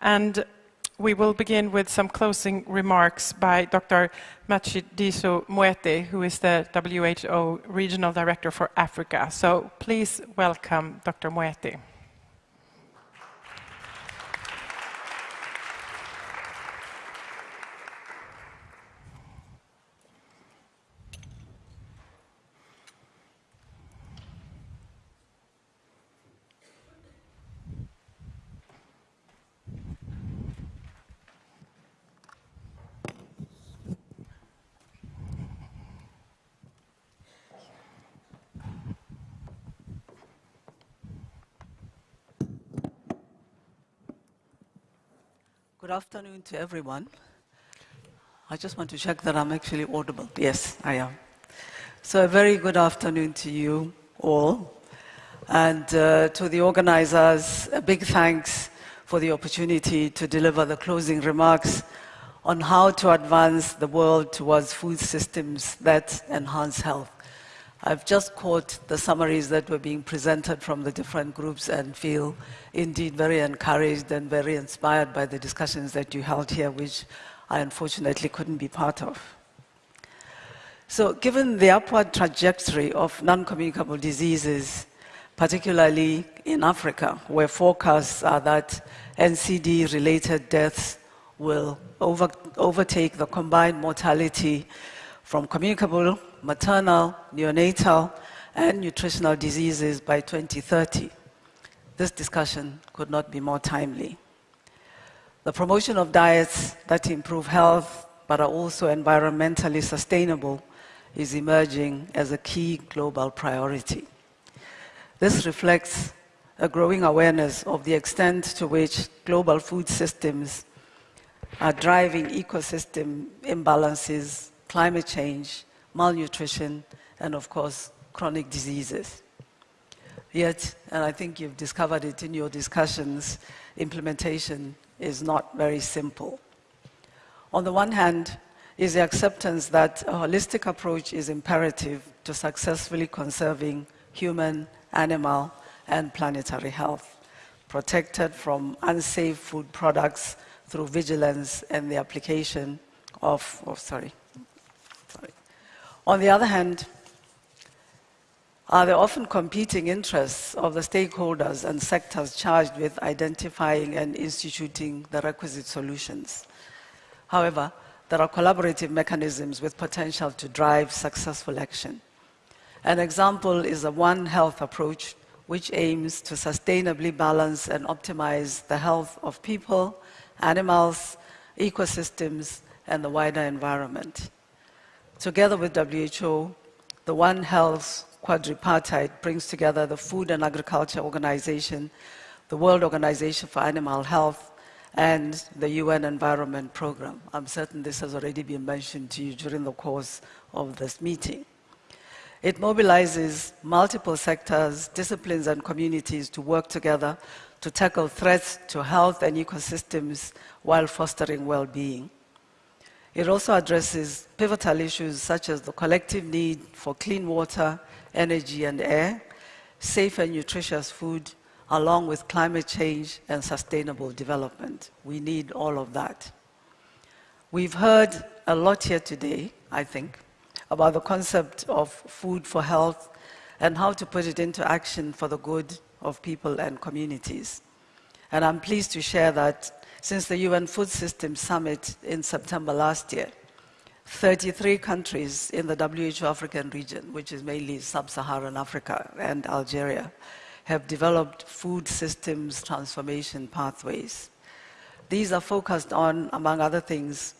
And we will begin with some closing remarks by Dr. Matshidiso Moeti, who is the WHO Regional Director for Africa. So please welcome Dr. Moeti. Good afternoon to everyone. I just want to check that I'm actually audible. Yes, I am. So a very good afternoon to you all. And uh, to the organizers, a big thanks for the opportunity to deliver the closing remarks on how to advance the world towards food systems that enhance health. I've just caught the summaries that were being presented from the different groups and feel indeed very encouraged and very inspired by the discussions that you held here, which I unfortunately couldn't be part of. So given the upward trajectory of non-communicable diseases, particularly in Africa, where forecasts are that NCD-related deaths will over, overtake the combined mortality from communicable maternal, neonatal, and nutritional diseases by 2030. This discussion could not be more timely. The promotion of diets that improve health but are also environmentally sustainable is emerging as a key global priority. This reflects a growing awareness of the extent to which global food systems are driving ecosystem imbalances, climate change, malnutrition, and of course, chronic diseases. Yet, and I think you've discovered it in your discussions, implementation is not very simple. On the one hand, is the acceptance that a holistic approach is imperative to successfully conserving human, animal, and planetary health, protected from unsafe food products through vigilance and the application of, oh, sorry, on the other hand, are there often competing interests of the stakeholders and sectors charged with identifying and instituting the requisite solutions. However, there are collaborative mechanisms with potential to drive successful action. An example is a One Health approach, which aims to sustainably balance and optimize the health of people, animals, ecosystems, and the wider environment. Together with WHO, the One Health quadripartite brings together the Food and Agriculture Organization, the World Organization for Animal Health, and the UN Environment Programme. I'm certain this has already been mentioned to you during the course of this meeting. It mobilizes multiple sectors, disciplines, and communities to work together to tackle threats to health and ecosystems while fostering well-being. It also addresses pivotal issues such as the collective need for clean water, energy, and air, safe and nutritious food, along with climate change and sustainable development. We need all of that. We've heard a lot here today, I think, about the concept of food for health and how to put it into action for the good of people and communities. And I'm pleased to share that since the UN Food Systems Summit in September last year. 33 countries in the WHO African region, which is mainly sub-Saharan Africa and Algeria, have developed food systems transformation pathways. These are focused on, among other things,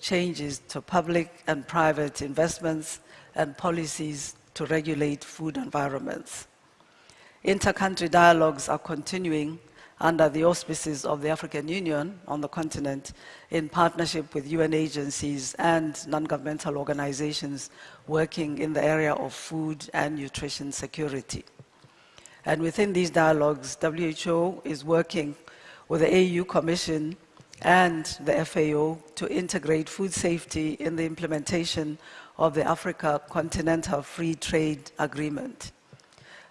changes to public and private investments and policies to regulate food environments. Inter-country dialogues are continuing under the auspices of the African Union on the continent in partnership with UN agencies and non-governmental organizations working in the area of food and nutrition security. And within these dialogues, WHO is working with the AU Commission and the FAO to integrate food safety in the implementation of the Africa Continental Free Trade Agreement.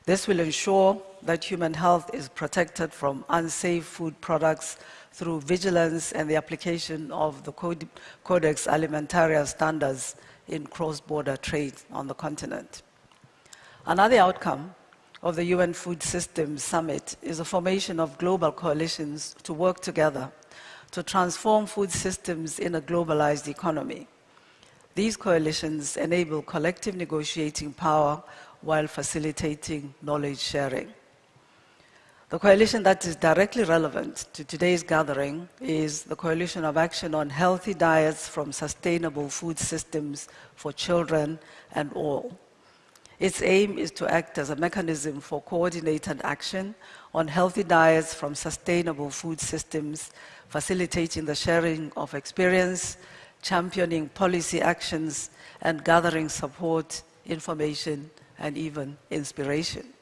This will ensure that human health is protected from unsafe food products through vigilance and the application of the Codex Alimentarius standards in cross-border trade on the continent. Another outcome of the UN Food Systems Summit is the formation of global coalitions to work together to transform food systems in a globalized economy. These coalitions enable collective negotiating power while facilitating knowledge sharing. The coalition that is directly relevant to today's gathering is the Coalition of Action on Healthy Diets from Sustainable Food Systems for Children and All. Its aim is to act as a mechanism for coordinated action on healthy diets from sustainable food systems, facilitating the sharing of experience, championing policy actions, and gathering support, information, and even inspiration.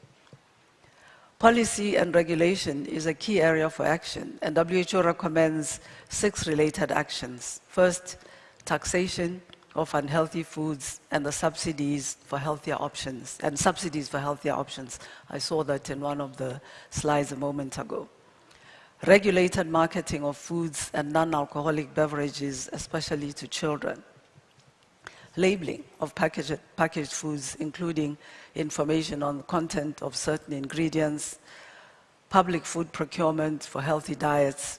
Policy and regulation is a key area for action, and WHO recommends six related actions. First, taxation of unhealthy foods and the subsidies for healthier options, and subsidies for healthier options. I saw that in one of the slides a moment ago. Regulated marketing of foods and non-alcoholic beverages, especially to children labeling of packaged, packaged foods, including information on the content of certain ingredients, public food procurement for healthy diets,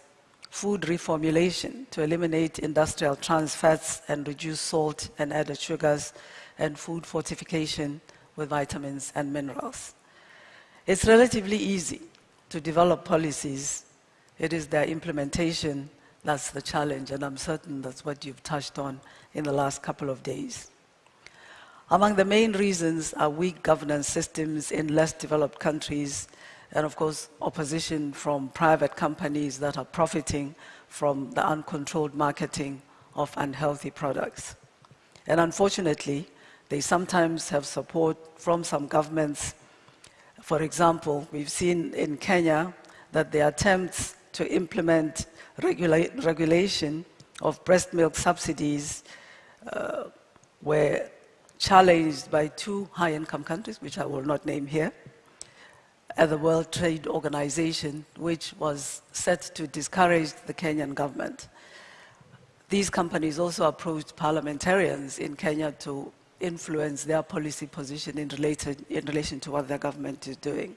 food reformulation to eliminate industrial trans fats and reduce salt and added sugars, and food fortification with vitamins and minerals. It's relatively easy to develop policies. It is their implementation that's the challenge, and I'm certain that's what you've touched on in the last couple of days. Among the main reasons are weak governance systems in less developed countries, and of course, opposition from private companies that are profiting from the uncontrolled marketing of unhealthy products. And unfortunately, they sometimes have support from some governments. For example, we've seen in Kenya that the attempts to implement regula regulation of breast milk subsidies uh, were challenged by two high-income countries, which I will not name here, at the World Trade Organization, which was set to discourage the Kenyan government. These companies also approached parliamentarians in Kenya to influence their policy position in, related, in relation to what their government is doing.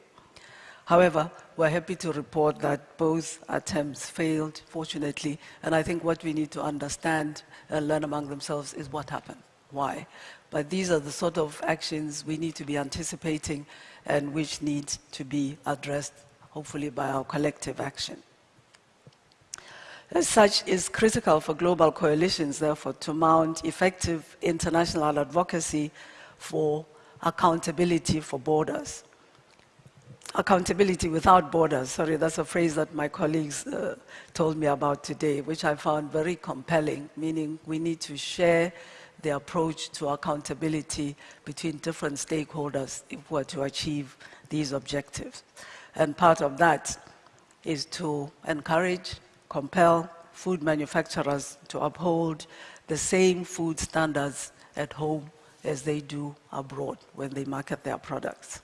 However, we're happy to report that both attempts failed, fortunately, and I think what we need to understand and learn among themselves is what happened, why. But these are the sort of actions we need to be anticipating and which need to be addressed, hopefully by our collective action. As such, it's critical for global coalitions, therefore, to mount effective international advocacy for accountability for borders accountability without borders. Sorry, that's a phrase that my colleagues uh, told me about today, which I found very compelling, meaning we need to share the approach to accountability between different stakeholders if we're to achieve these objectives. And part of that is to encourage, compel food manufacturers to uphold the same food standards at home as they do abroad when they market their products.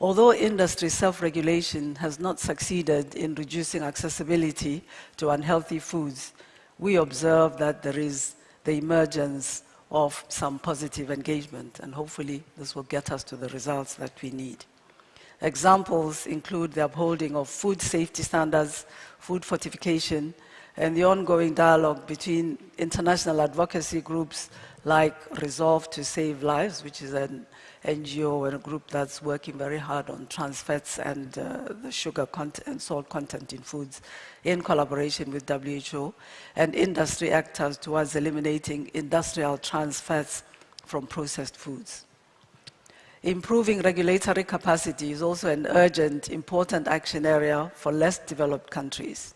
Although industry self-regulation has not succeeded in reducing accessibility to unhealthy foods, we observe that there is the emergence of some positive engagement, and hopefully this will get us to the results that we need. Examples include the upholding of food safety standards, food fortification, and the ongoing dialogue between international advocacy groups like Resolve to Save Lives, which is an NGO and a group that's working very hard on trans fats and uh, the sugar content and salt content in foods in collaboration with WHO and industry actors towards eliminating industrial trans fats from processed foods. Improving regulatory capacity is also an urgent, important action area for less developed countries.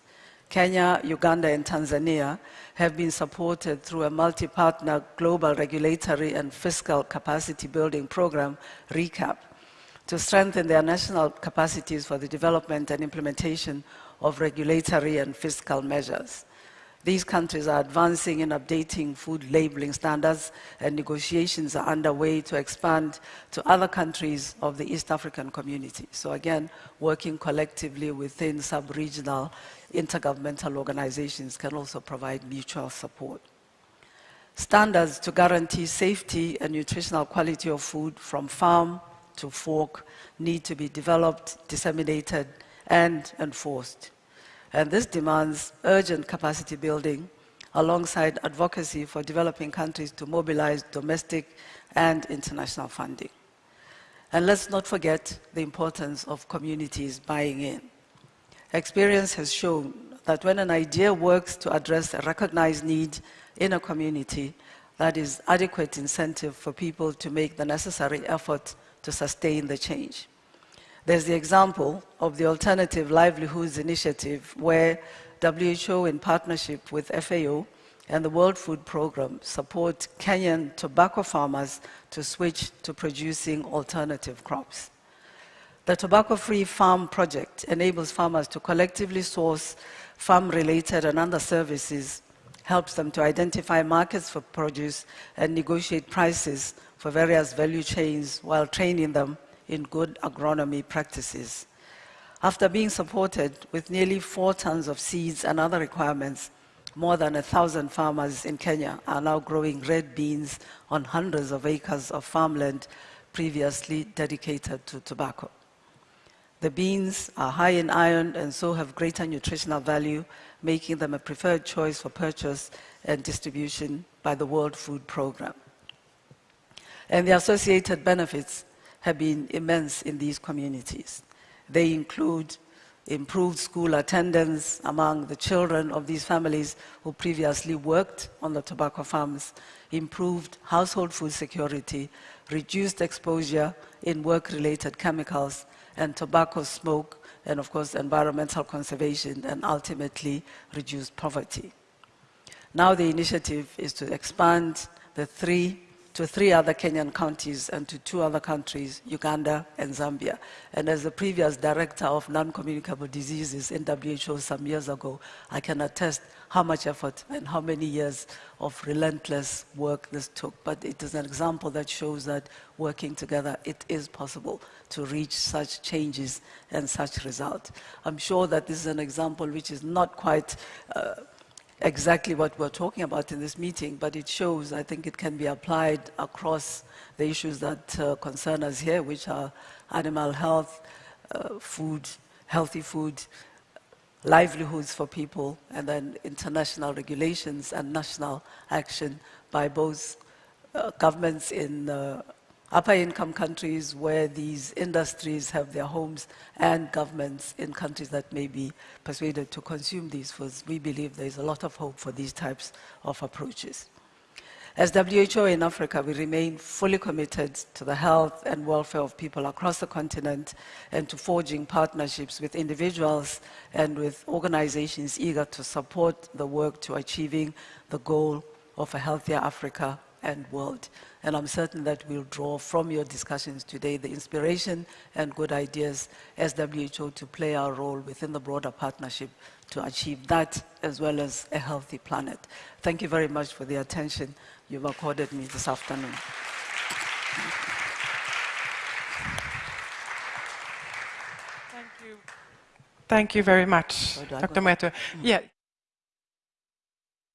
Kenya, Uganda, and Tanzania have been supported through a multi-partner global regulatory and fiscal capacity building program, RECAP, to strengthen their national capacities for the development and implementation of regulatory and fiscal measures. These countries are advancing in updating food labeling standards, and negotiations are underway to expand to other countries of the East African community. So again, working collectively within sub-regional intergovernmental organizations can also provide mutual support. Standards to guarantee safety and nutritional quality of food from farm to fork need to be developed, disseminated, and enforced. And this demands urgent capacity building alongside advocacy for developing countries to mobilize domestic and international funding. And let's not forget the importance of communities buying in. Experience has shown that when an idea works to address a recognized need in a community, that is adequate incentive for people to make the necessary effort to sustain the change. There's the example of the Alternative Livelihoods Initiative, where WHO, in partnership with FAO and the World Food Programme, support Kenyan tobacco farmers to switch to producing alternative crops. The Tobacco Free Farm Project enables farmers to collectively source farm-related and other services, helps them to identify markets for produce and negotiate prices for various value chains while training them in good agronomy practices. After being supported with nearly four tons of seeds and other requirements, more than a thousand farmers in Kenya are now growing red beans on hundreds of acres of farmland previously dedicated to tobacco. The beans are high in iron and so have greater nutritional value, making them a preferred choice for purchase and distribution by the World Food Programme. And the associated benefits have been immense in these communities. They include improved school attendance among the children of these families who previously worked on the tobacco farms, improved household food security, reduced exposure in work-related chemicals, and tobacco smoke, and of course environmental conservation, and ultimately reduced poverty. Now the initiative is to expand the three to three other Kenyan counties and to two other countries, Uganda and Zambia. And as the previous director of non-communicable diseases in WHO some years ago, I can attest how much effort and how many years of relentless work this took. But it is an example that shows that working together, it is possible to reach such changes and such results. I'm sure that this is an example which is not quite uh, exactly what we're talking about in this meeting, but it shows, I think it can be applied across the issues that uh, concern us here, which are animal health, uh, food, healthy food, livelihoods for people, and then international regulations and national action by both uh, governments in uh, upper income countries where these industries have their homes and governments in countries that may be persuaded to consume these foods. We believe there is a lot of hope for these types of approaches. As WHO in Africa, we remain fully committed to the health and welfare of people across the continent and to forging partnerships with individuals and with organizations eager to support the work to achieving the goal of a healthier Africa and world. And I'm certain that we'll draw from your discussions today the inspiration and good ideas as WHO to play our role within the broader partnership to achieve that as well as a healthy planet. Thank you very much for the attention you've accorded me this afternoon. Thank you. Thank you very much, Dr. Moeti. Mm. Yeah.